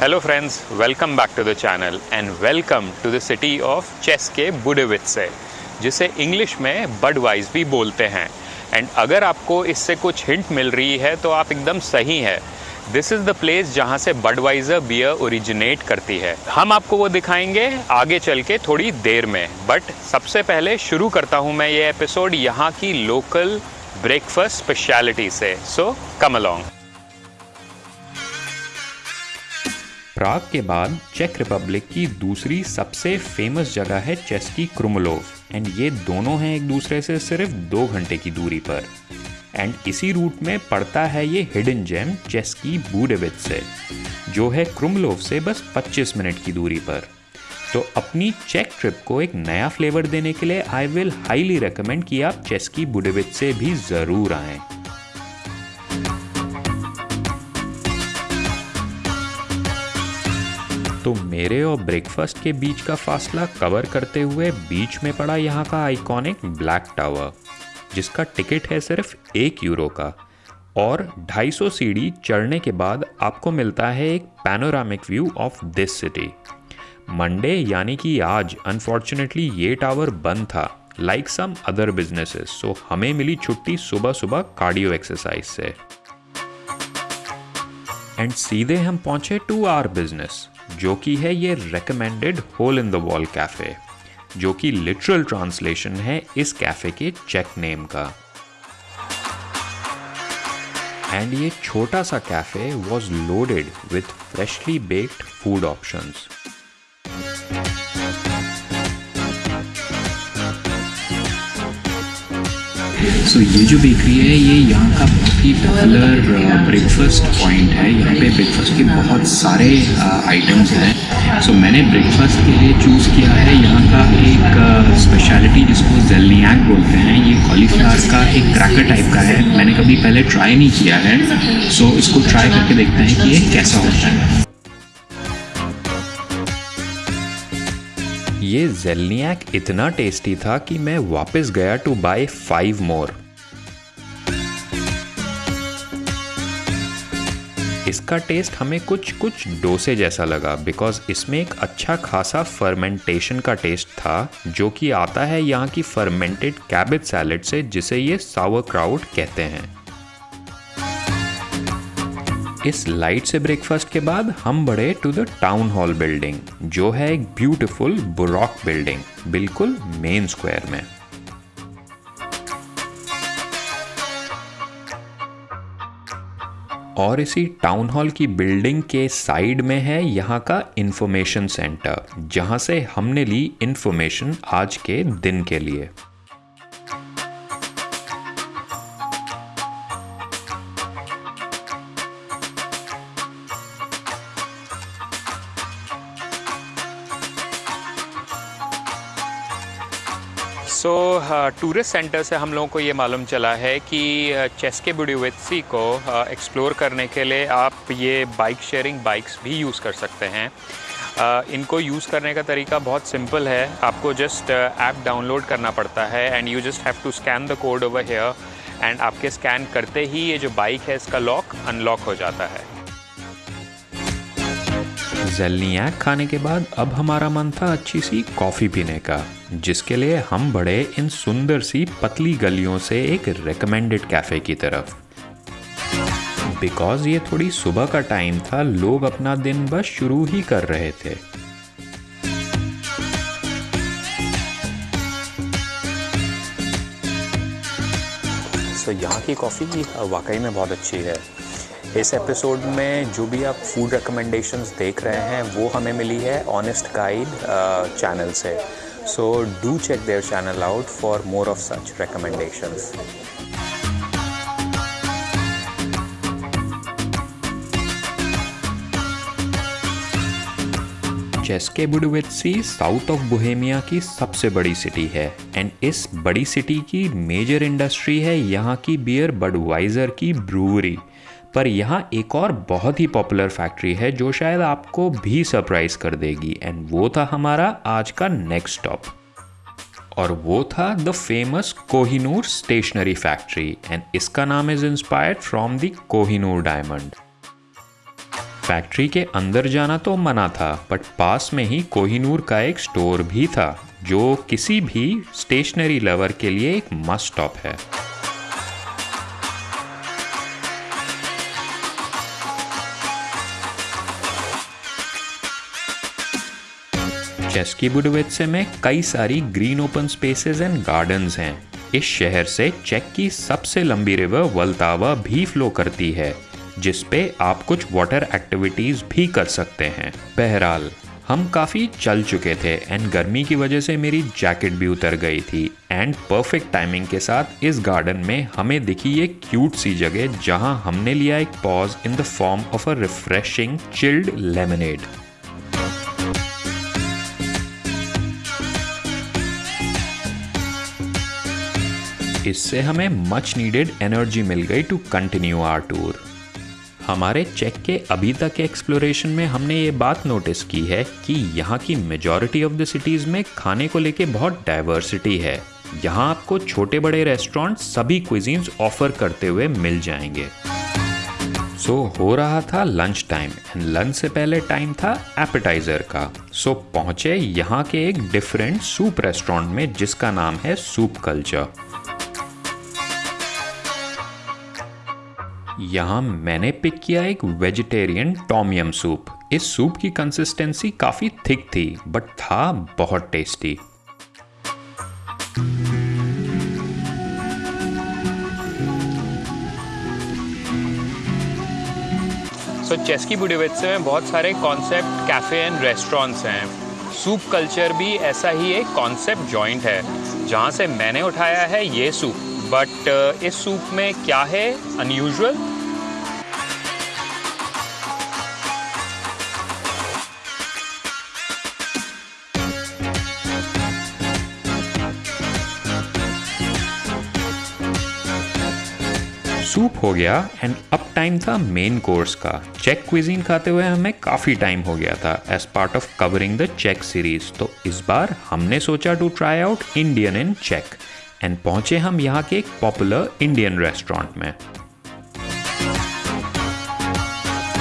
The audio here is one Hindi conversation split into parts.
Hello friends, welcome back to the channel and welcome to the city of Ceske के बुडेवित्से जिसे इंग्लिश में बडवाइज भी बोलते हैं। एंड अगर आपको इससे कुछ हिंट मिल रही है तो आप एकदम सही है। दिस इज़ द प्लेस जहाँ से बडवाइज़र बियर ओरिजिनेट करती है। हम आपको वो दिखाएँगे आगे चल के थोड़ी देर में। बट सबसे पहले शुरू करता हूँ मैं ये एपिसोड यहाँ की लोकल ब्रेकफास्ट स्पेशलिटी से। सो कम अलॉन्ग प्राग के बाद चेक रिपब्लिक की दूसरी सबसे फ़ेमस जगह है चेस की क्रुमलोव। एंड ये दोनों हैं एक दूसरे से सिर्फ़ दो घंटे की दूरी पर। एंड इसी रूट में पड़ता है ये हिडन जेम चेस की बूडेविद से, जो है क्रुमलोव से बस 25 मिनट की दूरी पर। तो अपनी चेक ट्रिप को एक नया फ्लेवर देने के लिए आई विल हाईली रिकमेंड कि आप चेस की बुडेविद से भी ज़रूर आएँ। तो मेरे और ब्रेकफास्ट के बीच का फासला कवर करते हुए बीच में पड़ा यहाँ का आइकॉनिक ब्लैक टावर जिसका टिकट है सिर्फ़ एक यूरो का। और 250 सीढ़ी चढ़ने के बाद आपको मिलता है एक panoramic view of this city Monday यानी कि आज अनफॉर्चुनेटली ये टावर बंद था like some other businesses so हमें मिली छुट्टी सुबह सुबह कार्डियो एक्सरसाइज से। एंड सीधे हम पहुँचे टू आर बिज़नेस, जो कि है ये recommended hole in the wall cafe जो कि लिटरल ट्रांसलेशन है इस कैफ़े के चेक नेम का। एंड ये छोटा सा cafe was loaded with freshly baked food options so so, ये जो बेकरी है ये यहाँ का बहुत ही पॉपुलर ब्रेकफास्ट पॉइंट है। यहाँ पे ब्रेकफास्ट के बहुत सारे आइटम्स हैं। सो मैंने ब्रेकफास्ट के लिए चूज़ किया है यहाँ का एक स्पेशलिटी जिसको जेलनियाक बोलते हैं। ये कॉलीफ्लावर का एक क्रैकर टाइप का है। मैंने कभी पहले ट्राई नहीं किया है। सो so, इसको ट्राई करके देखते हैं कि ये कैसा होता है। ये जेलनियाक इतना टेस्टी था कि मैं वापस गया टू बाय फाइव मोर इसका टेस्ट हमें कुछ कुछ डोसे जैसा लगा बिकॉज़ इसमें एक अच्छा खासा फर्मेंटेशन का टेस्ट था, जो कि आता है यहाँ की फर्मेंटेड कैबेज सैलेड से, जिसे ये सावर क्राउड कहते हैं। इस लाइट से ब्रेकफास्ट के बाद हम बढ़े to the town hall building जो है एक ब्यूटीफुल बुरॉक बिल्डिंग बिल्कुल मेन स्क्वायर में। और इसी टाउन हॉल की बिल्डिंग के साइड में है यहाँ का इंफॉर्मेशन सेंटर जहाँ से हमने ली इंफॉर्मेशन आज के दिन के लिए। सो टूरिस्ट सेंटर से हम लोगों को ये मालूम चला है कि चेस के को एक्सप्लोर करने के लिए आप ये बाइक शेयरिंग बाइक्स भी यूज़ कर सकते हैं। इनको यूज़ करने का तरीका बहुत सिंपल है। आपको जस्ट ऐप डाउनलोड करना पड़ता है and you just have to scan the code over here and आपके स्कैन करते ही ये जो बाइक है इसका लॉक अनलॉक हो जाता है। जेलनियाक खाने के बाद अब हमारा मन था अच्छी सी कॉफ़ी पीने का। जिसके लिए हम बढ़े इन सुंदर सी पतली गलियों से एक रिकमेंडेड कैफ़े की तरफ़। बिकॉज़ ये थोड़ी सुबह का टाइम था, लोग अपना दिन बस शुरू ही कर रहे थे। सो यहाँ की कॉफ़ी वाकई में बहुत अच्छी है। इस एपिसोड में जो भी आप फ़ूड रिकमेंडेशंस देख रहे हैं, वो हमें मिली है ऑनेस्ट गाइड चैनल से। So do check their channel out for more of such recommendations Ceske Budejovice south of Bohemia की सबसे बड़ी सिटी है। एंड इस बड़ी सिटी की मेजर इंडस्ट्री है यहाँ की बियर बडवाइजर की ब्रूवरी पर यहाँ एक और बहुत ही पॉपुलर फैक्ट्री है जो शायद आपको भी सरप्राइज़ कर देगी एंड वो था हमारा आज का नेक्स्ट स्टॉप और वो था the famous Kohinoor stationery factory and इसका नाम is inspired from the Kohinoor diamond factory के अंदर जाना तो मना था बट पास में ही कोहिनूर का एक स्टोर भी था, जो किसी भी स्टेशनरी लवर के लिए एक मस्ट स्टॉप है। चेस्की बुडवेत्से में कई सारी green open spaces and gardens हैं। इस शहर से चेक की सबसे लंबी रिवर वल्तावा भी फ्लो करती है, जिस पे आप कुछ वाटर एक्टिविटीज़ भी कर सकते हैं। बहरहाल, हम काफ़ी चल चुके थे एंड गर्मी की वजह से मेरी जैकेट भी उतर गई थी एंड परफेक्ट टाइमिंग के साथ इस गार्डन में हमें दिखी एक क्यूट सी जगह जहाँ हमने लिया एक pause in the form of a refreshing chilled lemonade इससे हमें मच नीडेड एनर्जी मिल गई टू कंटिन्यू आर टूर हमारे चेक के अभी तक के एक्सप्लोरेशन में हमने ये बात नोटिस की है कि यहाँ की मेजॉरिटी ऑफ़ द सिटीज़ में खाने को लेके बहुत डाइवर्सिटी है। यहाँ आपको छोटे बड़े रेस्टोरेंट सभी क्विजीन्स ऑफ़र करते हुए मिल जाएँगे। सो so, हो रहा था लंच टाइम एंड लंच से पहले टाइम था एपेटाइजर का। सो so, पहुँचे यहाँ के एक डिफरेंट सूप रेस्टोरेंट में जिसका नाम है सूप कल्चर यहाँ मैंने पिक किया एक वेजिटेरियन टॉमियम सूप इस सूप की कंसिस्टेंसी काफ़ी थिक थी बट था बहुत tasty so so, Ceske Budejovice में बहुत सारे कॉन्सेप्ट कैफ़े एंड रेस्टोरेंट्स हैं। सूप कल्चर भी ऐसा ही एक कॉन्सेप्ट जॉइंट है जहाँ से मैंने उठाया है ये सूप बट इस सूप में क्या है? अनयूजुअल सूप हो गया एंड अब टाइम था मेन कोर्स का। चेक क्विजीन खाते हुए हमें काफ़ी टाइम हो गया था as part of covering the check series तो इस बार हमने सोचा to try out Indian in check and पहुँचे हम यहाँ के एक पॉपुलर इंडियन रेस्टोरेंट में।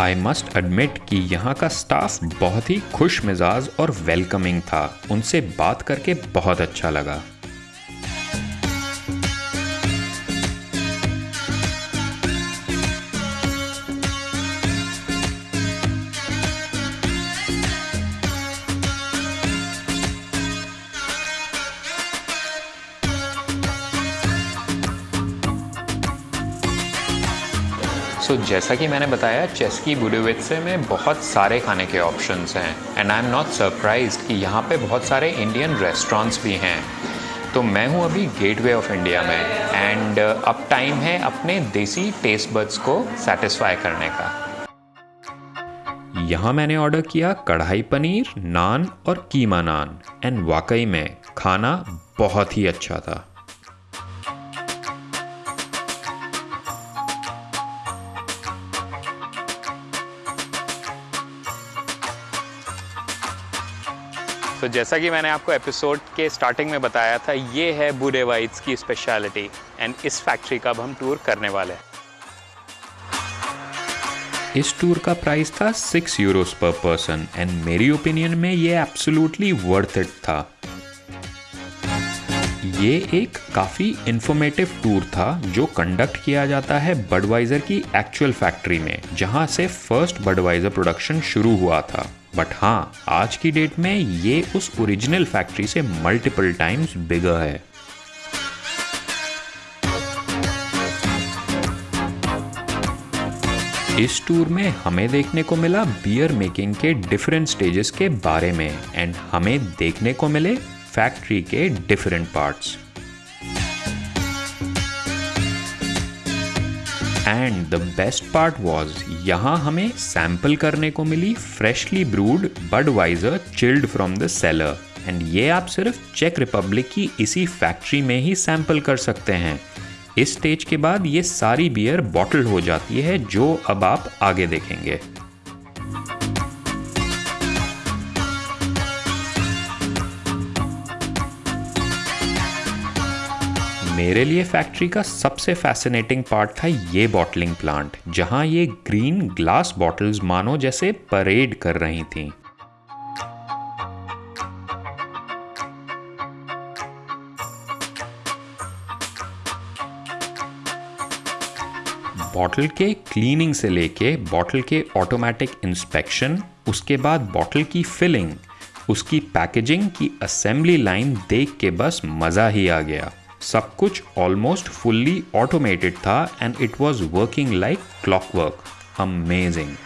आई मस्ट एडमिट कि यहाँ का स्टाफ बहुत ही खुश मिजाज और वेलकमिंग था। उनसे बात करके बहुत अच्छा लगा। जैसा कि मैंने बताया चेस्की बुडेवित्से में बहुत सारे खाने के ऑप्शंस हैं and I am not surprise कि यहाँ पे बहुत सारे इंडियन रेस्टोरेंट्स भी हैं। तो मैं हूँ अभी गेटवे ऑफ़ इंडिया में एंड uh, अब टाइम है अपने देसी टेस्ट बड्स को सेटिस्फाई करने का। यहाँ मैंने ऑर्डर किया कढ़ाई पनीर नान और कीमा नान एंड वाकई में खाना बहुत ही अच्छा था। तो जैसा कि मैंने आपको एपिसोड के स्टार्टिंग में बताया था, ये है बुरे वाइट्स की स्पेशलिटी एंड इस फैक्ट्री का अब हम टूर करने वाले हैं। इस टूर का प्राइस था six euros per person and मेरी ओपिनियन में ये एब्सोल्युटली वर्थ इट था। ये एक काफ़ी इंफॉर्मेटिव टूर था जो कंडक्ट किया जाता है बडवाइजर की एक्चुअल फैक्ट्री में, जहाँ से फ़र्स्ट बडवाइजर प्रोडक्शन शुरू हुआ था। बट हाँ आज की डेट में ये उस ओरिजिनल फैक्ट्री से मल्टीपल टाइम्स बिगर है। इस टूर में हमें देखने को मिला बियर मेकिंग के डिफरेंट स्टेजेस के बारे में एंड हमें देखने को मिले फैक्ट्री के different parts and the best part was यहाँ हमें सैंपल करने को मिली freshly brewed Budweiser chilled from the cellar and ये आप सिर्फ़ चेक रिपब्लिक की इसी फैक्ट्री में ही सैंपल कर सकते हैं। इस स्टेज के बाद ये सारी बियर बॉटल हो जाती है, जो अब आप आगे देखेंगे। मेरे लिए फैक्ट्री का सबसे फैसिनेटिंग पार्ट था ये बॉटलिंग प्लांट जहाँ ये ग्रीन ग्लास बॉटल्स मानो जैसे परेड कर रही थीं। बॉटल के क्लीनिंग से लेके बॉटल के ऑटोमेटिक इंस्पेक्शन उसके बाद बॉटल की फिलिंग उसकी पैकेजिंग की असेंबली लाइन देख के बस मज़ा ही आ गया। सब कुछ ऑलमोस्ट फुल्ली ऑटोमेटेड था and it was working like clockwork amazing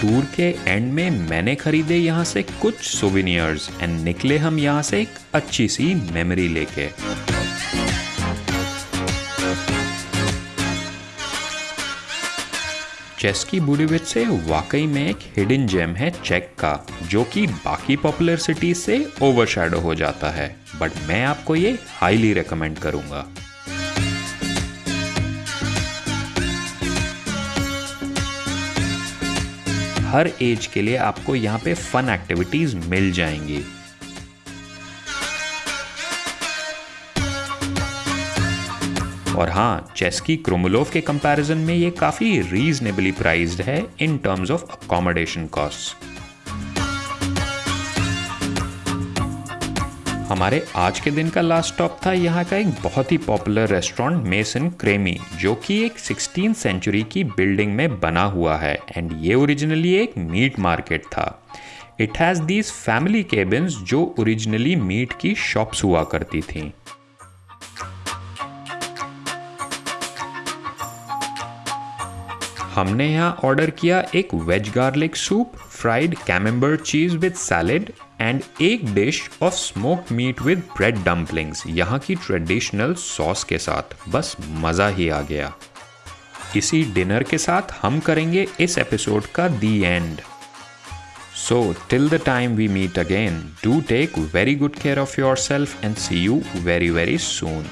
tour के एंड में मैंने खरीदे यहाँ से कुछ सोविनियर्स एंड निकले हम यहाँ से एक अच्छी सी मेमोरी लेके। चेस की बुडीविच से वाकई में एक हिडन जेम है चेक का, जो कि बाकी पॉपुलर सिटीज़ से ओवरशैडो हो जाता है। बट मैं आपको ये हाईली रिकमेंड करूँगा। हर एज के लिए आपको यहाँ पे फन एक्टिविटीज़ मिल जाएँगी। और हाँ चेस की क्रोमोलोव के कंपैरिजन में ये काफ़ी रीजनेबली प्राइस्ड है in terms of accommodation cost हमारे आज के दिन का लास्ट स्टॉप था, यहाँ का एक बहुत ही पॉपुलर रेस्टोरेंट मेसन क्रेमी जो कि एक सिक्सटीन सेंचुरी की बिल्डिंग में बना हुआ है एंड ये ओरिजिनली एक मीट मार्केट था। It has these family cabins जो ओरिजिनली मीट की शॉप्स हुआ करती थी। हमने यहाँ ऑर्डर किया एक veg garlic soup fried camembert cheese with salad and एक dish of smoke meat with bread dumplings यहाँ की ट्रेडिशनल सॉस के साथ। बस मज़ा ही आ गया। इसी डिनर के साथ हम करेंगे इस एपिसोड का the end so till the time we meet again do take very good care of your self and see you very very soon